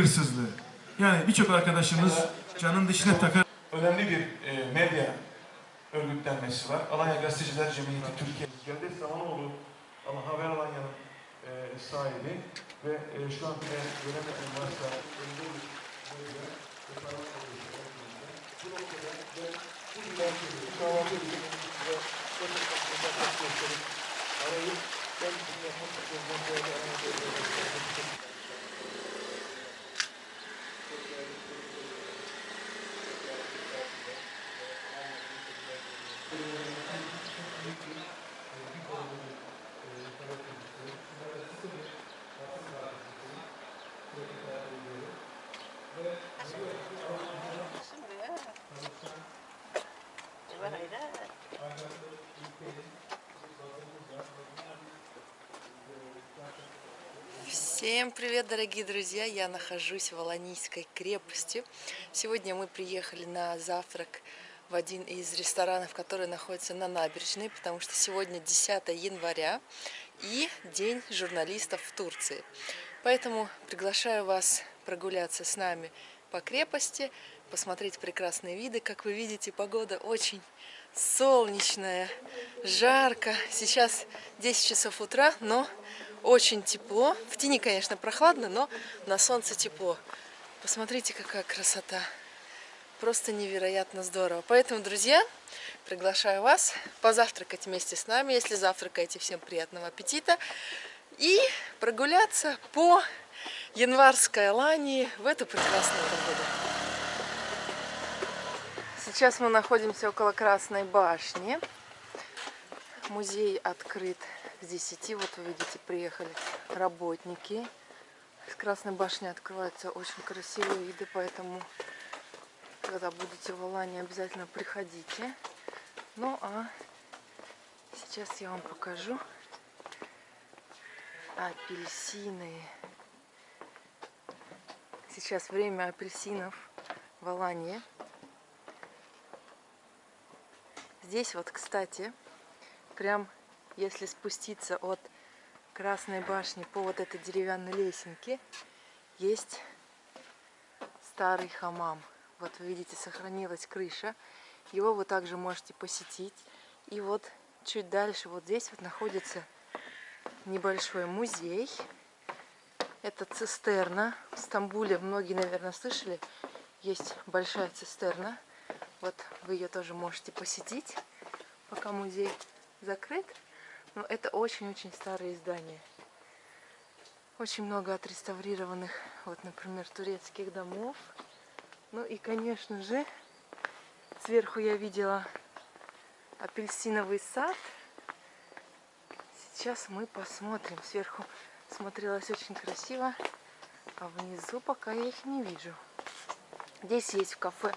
hırsızlığı. Yani birçok arkadaşımız canın dışına takar. önemli bir e, medya örgütlenmesi var. Alanya Gazeteciler Cemiyeti Türkiye. Cevdet Zamanoğlu ama Haber Alanya'nın e, sahibi ve e, şu an bile göremedim varsa bir medya ve alıyor. Bu noktada ben bu bir kahvaltı ediyorum ve gösterip arayıp ben bunu yapmak istiyorum. Всем привет, дорогие друзья! Я нахожусь в Аланийской крепости. Сегодня мы приехали на завтрак в один из ресторанов, который находится на набережной, потому что сегодня 10 января и День журналистов в Турции. Поэтому приглашаю вас прогуляться с нами по крепости, посмотреть прекрасные виды. Как вы видите, погода очень солнечная, жарко. Сейчас 10 часов утра, но очень тепло. В тени, конечно, прохладно, но на солнце тепло. Посмотрите, какая красота. Просто невероятно здорово. Поэтому, друзья, приглашаю вас позавтракать вместе с нами. Если завтракаете, всем приятного аппетита. И прогуляться по январской Алании в эту прекрасную погоду. Сейчас мы находимся около Красной башни. Музей открыт с 10. Вот вы видите, приехали работники. С Красной башни открываются очень красивые виды, поэтому, когда будете в Алане, обязательно приходите. Ну а сейчас я вам покажу апельсины. Сейчас время апельсинов в Алании. Здесь вот, кстати, прям если спуститься от Красной башни по вот этой деревянной лесенке, есть старый хамам. Вот вы видите, сохранилась крыша. Его вы также можете посетить. И вот чуть дальше, вот здесь вот находится небольшой музей. Это цистерна. В Стамбуле, многие, наверное, слышали, есть большая цистерна. Вот вы ее тоже можете посетить, пока музей закрыт. Но это очень-очень старые здания. Очень много отреставрированных, вот, например, турецких домов. Ну и, конечно же, сверху я видела апельсиновый сад. Сейчас мы посмотрим. Сверху смотрелось очень красиво, а внизу пока я их не вижу. Здесь есть в кафе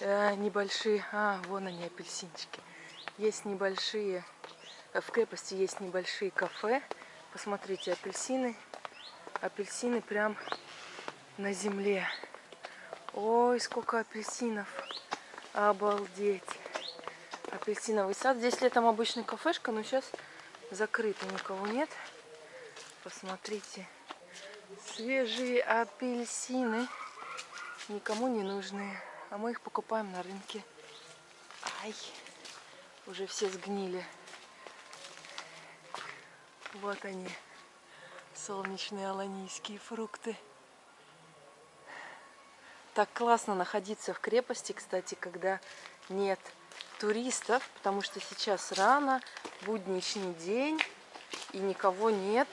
э, небольшие... А, вон они, апельсинчики. Есть небольшие в крепости есть небольшие кафе. Посмотрите, апельсины. Апельсины прям на земле. Ой, сколько апельсинов. Обалдеть. Апельсиновый сад. Здесь летом обычная кафешка, но сейчас закрыто, никого нет. Посмотрите. Свежие апельсины. Никому не нужные. А мы их покупаем на рынке. Ай, уже все сгнили. Вот они, солнечные аланийские фрукты. Так классно находиться в крепости, кстати, когда нет туристов, потому что сейчас рано, будничный день, и никого нет.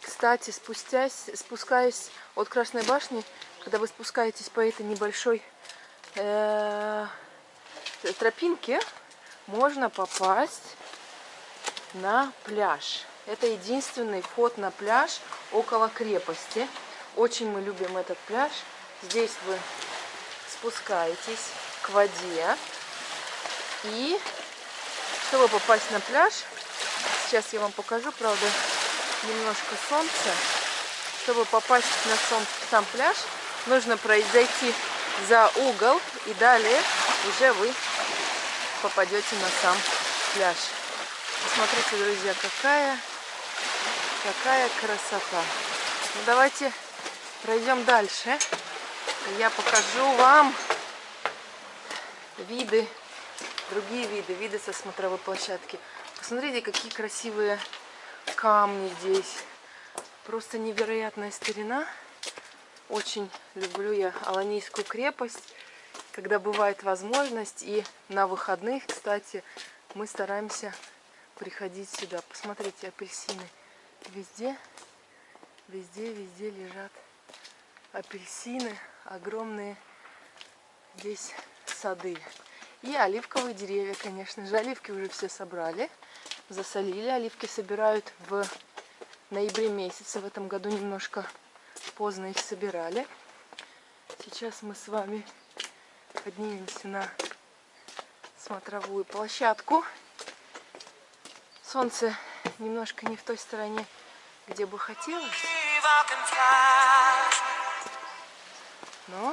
Кстати, спустясь, спускаясь от Красной башни, когда вы спускаетесь по этой небольшой э, тропинке, можно попасть на пляж. Это единственный вход на пляж около крепости. Очень мы любим этот пляж. Здесь вы спускаетесь к воде. И чтобы попасть на пляж, сейчас я вам покажу, правда, немножко солнца. Чтобы попасть на сам, сам пляж, нужно пройти за угол и далее уже вы попадете на сам пляж. Посмотрите, друзья, какая Какая красота. Ну, давайте Пройдем дальше. Я покажу вам виды, другие виды, виды со смотровой площадки. Посмотрите, какие красивые камни здесь. Просто невероятная старина. Очень люблю я Аланийскую крепость, когда бывает возможность. И на выходных, кстати, мы стараемся приходить сюда. Посмотрите, апельсины везде, везде, везде лежат апельсины, огромные здесь сады. И оливковые деревья, конечно же. Оливки уже все собрали, засолили. Оливки собирают в ноябре месяце. В этом году немножко поздно их собирали. Сейчас мы с вами поднимемся на смотровую площадку. Солнце немножко не в той стороне, где бы хотелось. Но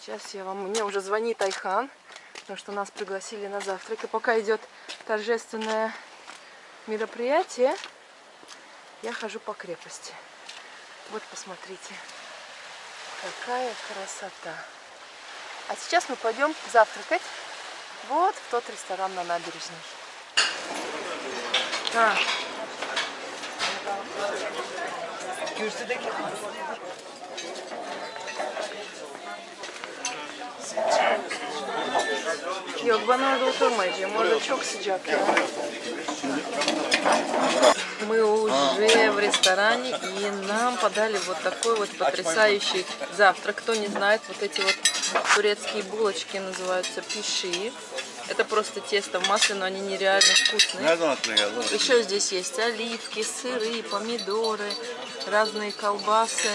сейчас я вам... Мне уже звонит Айхан, потому что нас пригласили на завтрак. И пока идет торжественное мероприятие, я хожу по крепости. Вот посмотрите, какая красота. А сейчас мы пойдем завтракать вот в тот ресторан на набережной. Так. Yok ben orada oturmayacağım. Orada çok sıcak ya. Мы уже в ресторане и нам подали вот такой вот потрясающий завтрак. Кто не знает, вот эти вот турецкие булочки называются пиши. Это просто тесто в масле, но они нереально вкусные. O? Еще здесь есть оливки, сыры, помидоры, разные колбасы,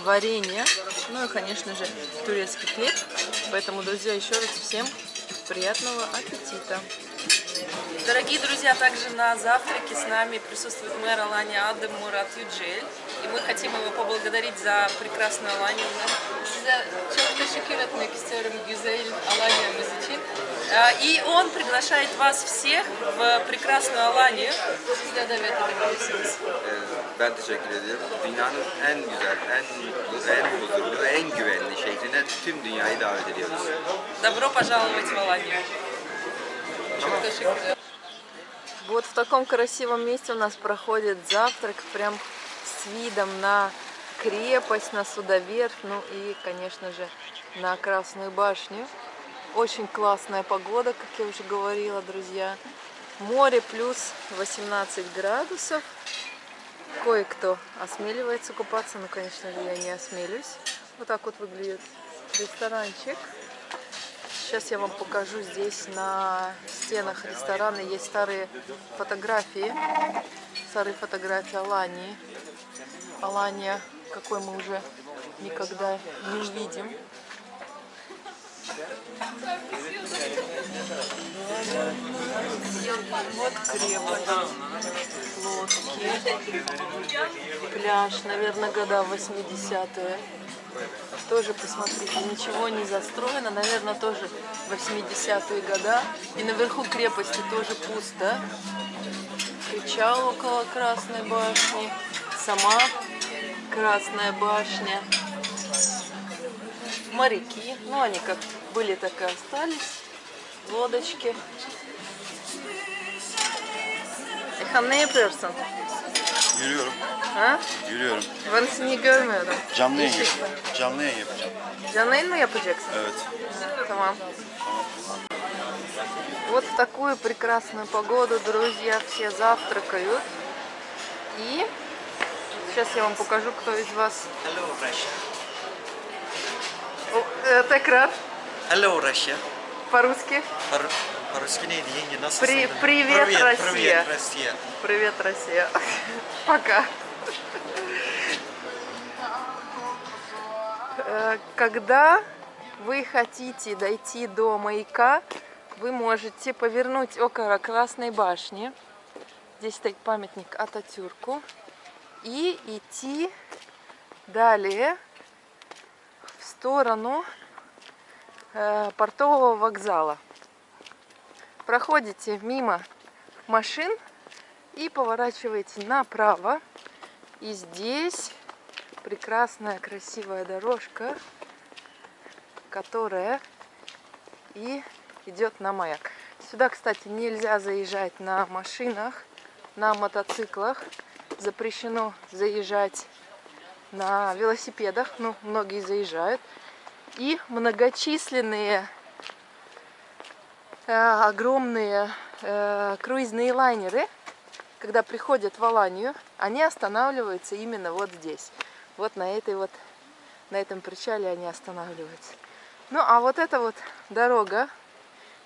варенье, ну и, конечно же, турецкий хлеб. Поэтому, друзья, еще раз всем приятного аппетита! Дорогие друзья, также на завтраке с нами присутствует мэр Алани Адем Мурат Юджель. И мы хотим его поблагодарить за прекрасную Аланию. Size çok teşekkür etmek istiyorum güzel Alanya'mız için. А, И он приглашает вас всех в прекрасную Аланию. Siz de davet edebilirsiniz. Ben teşekkür ediyorum. Dünyanın en güzel, en mutlu, en huzurlu, en güvenli şehrine tüm dünyayı davet ediyoruz. Добро пожаловать в Аланию. Çok teşekkür ederim. Вот в таком красивом месте у нас проходит завтрак, прям с видом на крепость, на судоверфь, ну и, конечно же, на Красную башню. Очень классная погода, как я уже говорила, друзья. Море плюс 18 градусов. Кое-кто осмеливается купаться, но, конечно же, я не осмелюсь. Вот так вот выглядит ресторанчик. Сейчас я вам покажу здесь на стенах ресторана есть старые фотографии. Старые фотографии Алании. Алания, какой мы уже никогда не увидим. Вот крепость, лодки, пляж, наверное, года 80-е. Тоже, посмотрите, ничего не застроено, наверное, тоже 80-е года. И наверху крепости тоже пусто. Причал около Красной башни, сама Красная башня. Моряки, ну они как были, так и остались. Лодочки. Ne yapıyorsun? Yürüyorum. Ha? Yürüyorum. Ben seni görmüyorum. Canlı yayın, canlı yayın yapacağım. Canlı yayın mı yapacaksın? Evet. Tamam. Вот в такую прекрасную погоду, друзья, все завтракают. И сейчас я вам покажу, кто из вас... Hello Russia. О, э, Текрар, Hello Russia. по-русски. По- По-русски нeydi yenge nasılsın? При- привет, привет, Россия. Привет, Россия. Привет, Россия. Пока. Э, Когда вы хотите дойти до маяка, вы можете повернуть около Красной башни. Здесь стоит памятник Ататюрку. И идти далее в сторону портового вокзала. Проходите мимо машин и поворачиваете направо. И здесь прекрасная, красивая дорожка, которая и идет на маяк. Сюда, кстати, нельзя заезжать на машинах, на мотоциклах. Запрещено заезжать на велосипедах, ну, многие заезжают. И многочисленные э, огромные э, круизные лайнеры, когда приходят в Аланию, они останавливаются именно вот здесь. Вот на этой вот, на этом причале они останавливаются. Ну, а вот эта вот дорога,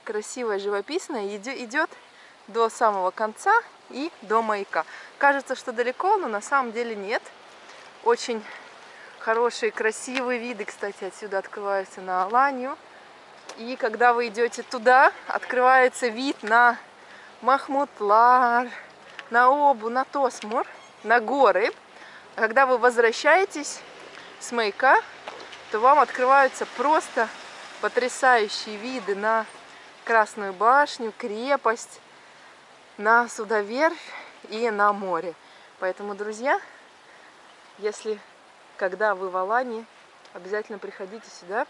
красивая, живописная, идет до самого конца и до маяка. Кажется, что далеко, но на самом деле нет. Очень хорошие, красивые виды, кстати, отсюда открываются на Аланию. И когда вы идете туда, открывается вид на Махмутлар, на Обу, на Тосмур, на горы. А когда вы возвращаетесь с маяка, то вам открываются просто потрясающие виды на Красную башню, крепость, на Судоверфь и на море. Поэтому, друзья, если когда вы в Алании, обязательно приходите сюда.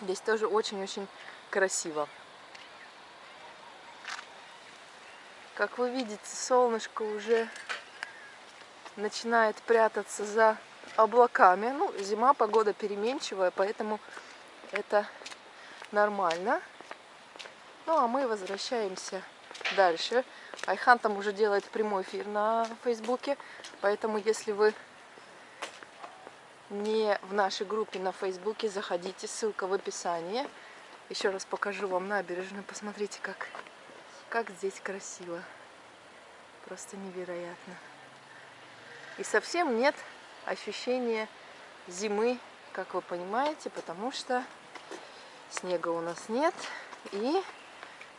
Здесь тоже очень-очень красиво. Как вы видите, солнышко уже начинает прятаться за облаками. Ну, зима, погода переменчивая, поэтому это нормально. Ну, а мы возвращаемся дальше. Айхан там уже делает прямой эфир на Фейсбуке, поэтому если вы не в нашей группе на Фейсбуке, заходите, ссылка в описании. Еще раз покажу вам набережную, посмотрите, как, как здесь красиво. Просто невероятно. И совсем нет ощущения зимы, как вы понимаете, потому что снега у нас нет. И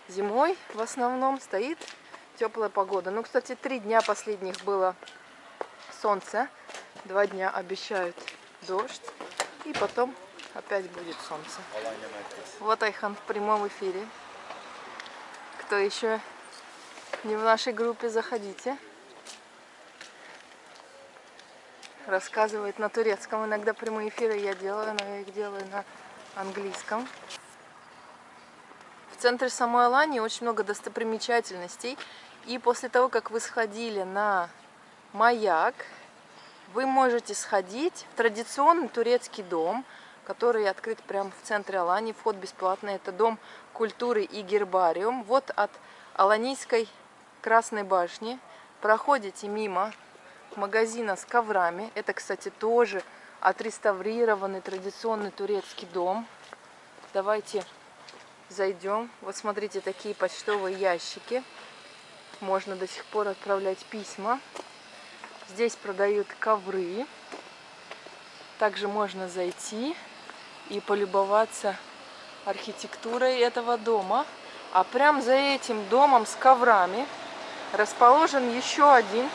зимой в основном стоит теплая погода. Ну, кстати, три дня последних было солнце. Два дня обещают дождь. И потом опять будет солнце. Вот Айхан в прямом эфире. Кто еще не в нашей группе, заходите. Рассказывает на турецком. Иногда прямые эфиры я делаю, но я их делаю на английском. В центре самой Алании очень много достопримечательностей. И после того, как вы сходили на маяк, вы можете сходить в традиционный турецкий дом, который открыт прямо в центре Алании. Вход бесплатный. Это дом культуры и гербариум. Вот от Аланийской Красной башни проходите мимо магазина с коврами. Это, кстати, тоже отреставрированный традиционный турецкий дом. Давайте зайдем. Вот смотрите, такие почтовые ящики. Можно до сих пор отправлять письма. Здесь продают ковры. Также можно зайти и полюбоваться архитектурой этого дома. А прям за этим домом с коврами расположен еще один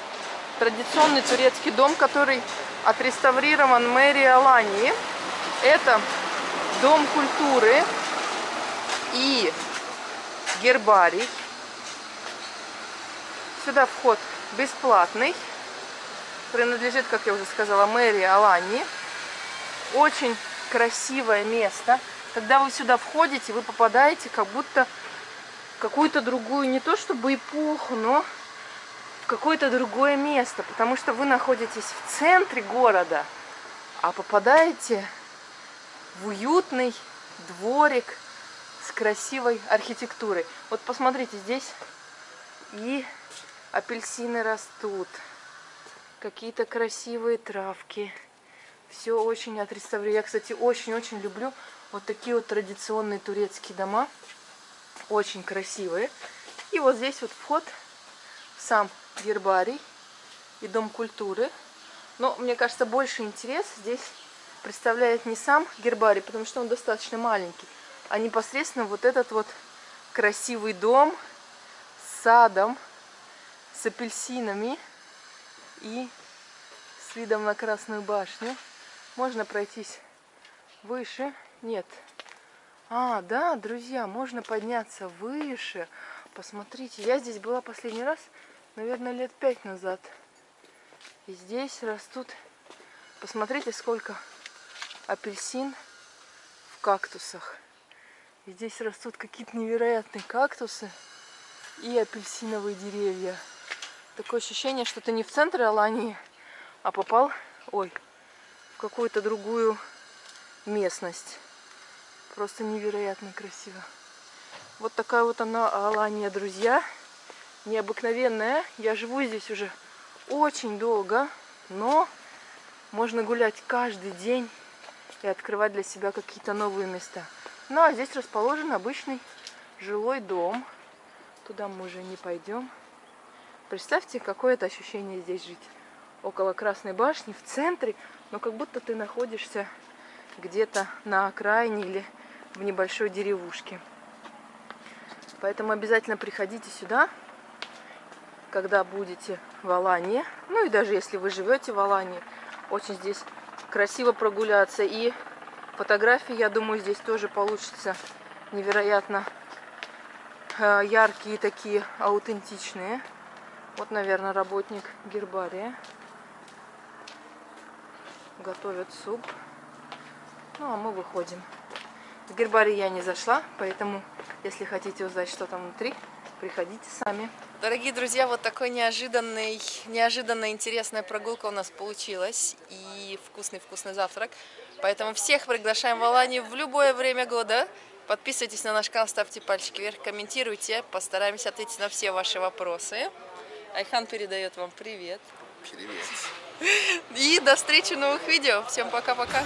традиционный турецкий дом, который отреставрирован мэрией Алании. Это дом культуры и гербарий. Сюда вход бесплатный принадлежит, как я уже сказала, мэрии Алании. Очень красивое место. Когда вы сюда входите, вы попадаете как будто в какую-то другую, не то чтобы эпоху, но в какое-то другое место. Потому что вы находитесь в центре города, а попадаете в уютный дворик с красивой архитектурой. Вот посмотрите, здесь и апельсины растут какие-то красивые травки. Все очень отреставрировано. Я, кстати, очень-очень люблю вот такие вот традиционные турецкие дома. Очень красивые. И вот здесь вот вход в сам гербарий и дом культуры. Но, мне кажется, больше интерес здесь представляет не сам гербарий, потому что он достаточно маленький, а непосредственно вот этот вот красивый дом с садом, с апельсинами и с видом на Красную башню. Можно пройтись выше. Нет. А, да, друзья, можно подняться выше. Посмотрите, я здесь была последний раз, наверное, лет пять назад. И здесь растут Посмотрите, сколько апельсин в кактусах. И здесь растут какие-то невероятные кактусы и апельсиновые деревья. Такое ощущение, что ты не в центре Алании, а попал, ой, в какую-то другую местность. Просто невероятно красиво. Вот такая вот она Алания, друзья. Необыкновенная. Я живу здесь уже очень долго, но можно гулять каждый день и открывать для себя какие-то новые места. Ну а здесь расположен обычный жилой дом. Туда мы уже не пойдем. Представьте, какое это ощущение здесь жить. Около Красной башни, в центре, но как будто ты находишься где-то на окраине или в небольшой деревушке. Поэтому обязательно приходите сюда, когда будете в Алании. Ну и даже если вы живете в Алании, очень здесь красиво прогуляться. И фотографии, я думаю, здесь тоже получится невероятно э, яркие такие, аутентичные. Вот, наверное, работник гербария. Готовят суп. Ну, а мы выходим. В гербарий я не зашла, поэтому, если хотите узнать, что там внутри, приходите сами. Дорогие друзья, вот такой неожиданный, неожиданно интересная прогулка у нас получилась. И вкусный-вкусный завтрак. Поэтому всех приглашаем в Аланию в любое время года. Подписывайтесь на наш канал, ставьте пальчики вверх, комментируйте. Постараемся ответить на все ваши вопросы. Айхан передает вам привет. Привет. И до встречи в новых видео. Всем пока-пока.